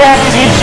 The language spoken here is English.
Yeah,